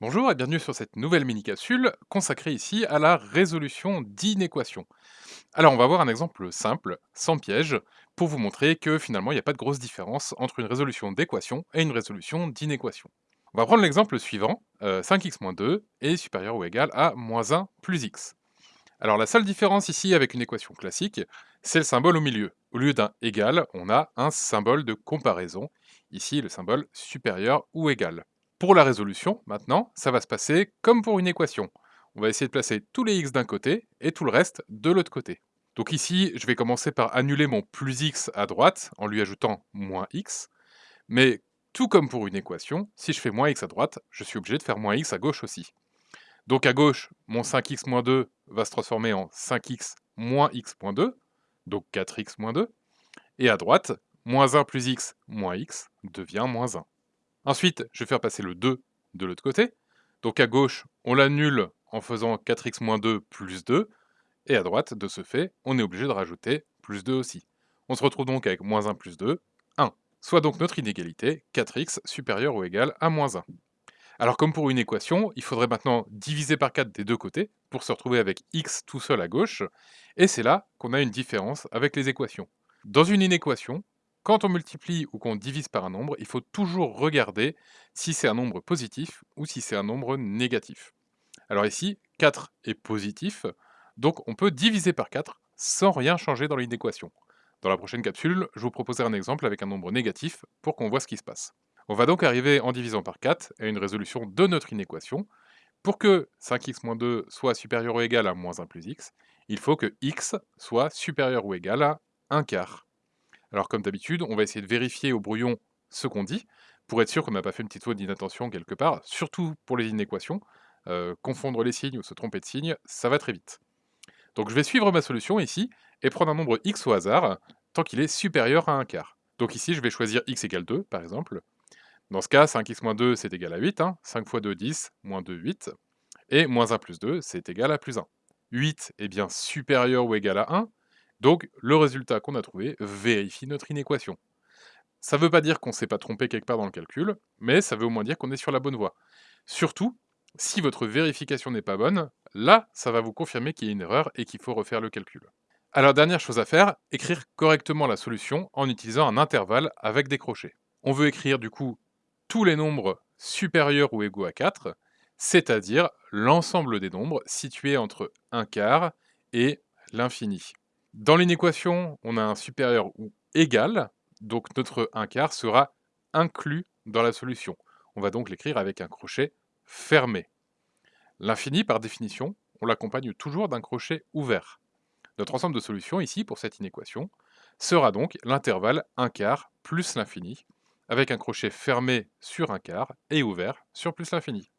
Bonjour et bienvenue sur cette nouvelle mini-capsule consacrée ici à la résolution d'inéquations. Alors on va voir un exemple simple, sans piège, pour vous montrer que finalement il n'y a pas de grosse différence entre une résolution d'équation et une résolution d'inéquation. On va prendre l'exemple suivant, euh, 5x-2 est supérieur ou égal à moins 1 plus x. Alors la seule différence ici avec une équation classique, c'est le symbole au milieu. Au lieu d'un égal, on a un symbole de comparaison, ici le symbole supérieur ou égal. Pour la résolution, maintenant, ça va se passer comme pour une équation. On va essayer de placer tous les x d'un côté et tout le reste de l'autre côté. Donc ici, je vais commencer par annuler mon plus x à droite en lui ajoutant moins x. Mais tout comme pour une équation, si je fais moins x à droite, je suis obligé de faire moins x à gauche aussi. Donc à gauche, mon 5x moins 2 va se transformer en 5x moins x moins 2, donc 4x moins 2. Et à droite, moins 1 plus x moins x devient moins 1. Ensuite, je vais faire passer le 2 de l'autre côté. Donc à gauche, on l'annule en faisant 4x moins 2 plus 2. Et à droite, de ce fait, on est obligé de rajouter plus 2 aussi. On se retrouve donc avec moins 1 plus 2, 1. Soit donc notre inégalité, 4x supérieur ou égal à moins 1. Alors comme pour une équation, il faudrait maintenant diviser par 4 des deux côtés pour se retrouver avec x tout seul à gauche. Et c'est là qu'on a une différence avec les équations. Dans une inéquation, quand on multiplie ou qu'on divise par un nombre, il faut toujours regarder si c'est un nombre positif ou si c'est un nombre négatif. Alors ici, 4 est positif, donc on peut diviser par 4 sans rien changer dans l'inéquation. Dans la prochaine capsule, je vous proposerai un exemple avec un nombre négatif pour qu'on voit ce qui se passe. On va donc arriver en divisant par 4 à une résolution de notre inéquation. Pour que 5x-2 soit supérieur ou égal à moins 1 plus x, il faut que x soit supérieur ou égal à 1 quart. Alors comme d'habitude, on va essayer de vérifier au brouillon ce qu'on dit, pour être sûr qu'on n'a pas fait une petite faute d'inattention quelque part, surtout pour les inéquations. Euh, confondre les signes ou se tromper de signe, ça va très vite. Donc je vais suivre ma solution ici, et prendre un nombre x au hasard, tant qu'il est supérieur à 1 quart. Donc ici, je vais choisir x égale 2, par exemple. Dans ce cas, 5x moins 2, c'est égal à 8. 5 fois 2, 10, moins 2, 8. Et moins 1 plus 2, c'est égal à plus 1. 8 est bien supérieur ou égal à 1, donc, le résultat qu'on a trouvé vérifie notre inéquation. Ça ne veut pas dire qu'on ne s'est pas trompé quelque part dans le calcul, mais ça veut au moins dire qu'on est sur la bonne voie. Surtout, si votre vérification n'est pas bonne, là, ça va vous confirmer qu'il y a une erreur et qu'il faut refaire le calcul. Alors, dernière chose à faire, écrire correctement la solution en utilisant un intervalle avec des crochets. On veut écrire du coup tous les nombres supérieurs ou égaux à 4, c'est-à-dire l'ensemble des nombres situés entre 1 quart et l'infini. Dans l'inéquation, on a un supérieur ou égal, donc notre 1 quart sera inclus dans la solution. On va donc l'écrire avec un crochet fermé. L'infini, par définition, on l'accompagne toujours d'un crochet ouvert. Notre ensemble de solutions, ici, pour cette inéquation, sera donc l'intervalle 1 quart plus l'infini, avec un crochet fermé sur 1 quart et ouvert sur plus l'infini.